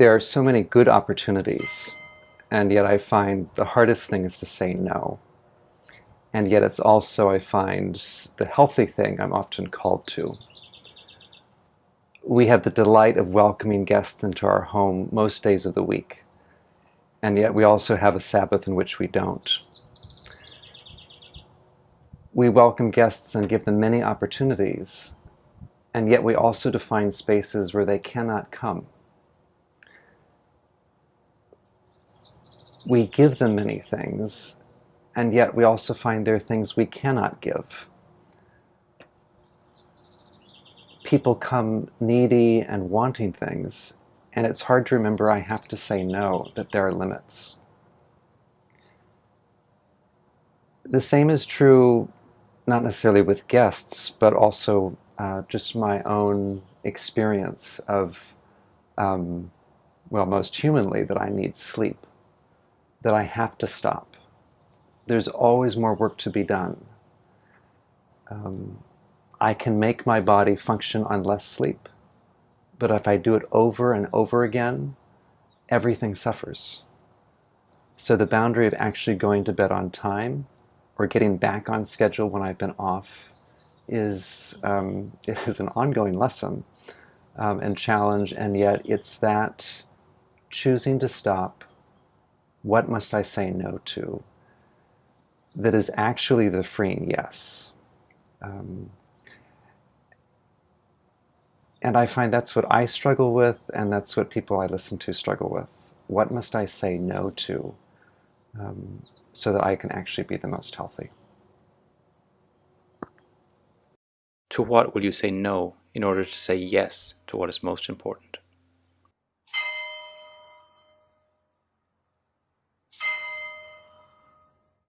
There are so many good opportunities, and yet I find the hardest thing is to say no. And yet it's also, I find, the healthy thing I'm often called to. We have the delight of welcoming guests into our home most days of the week, and yet we also have a Sabbath in which we don't. We welcome guests and give them many opportunities, and yet we also define spaces where they cannot come. We give them many things, and yet we also find there are things we cannot give. People come needy and wanting things, and it's hard to remember I have to say no, that there are limits. The same is true not necessarily with guests, but also uh, just my own experience of, um, well, most humanly, that I need sleep, that I have to stop. There's always more work to be done. Um, I can make my body function on less sleep, but if I do it over and over again, everything suffers. So the boundary of actually going to bed on time or getting back on schedule when I've been off is, um, is an ongoing lesson um, and challenge, and yet it's that choosing to stop, what must I say no to, that is actually the freeing yes. Um, and I find that's what I struggle with, and that's what people I listen to struggle with. What must I say no to? Um, so that I can actually be the most healthy. To what will you say no in order to say yes to what is most important?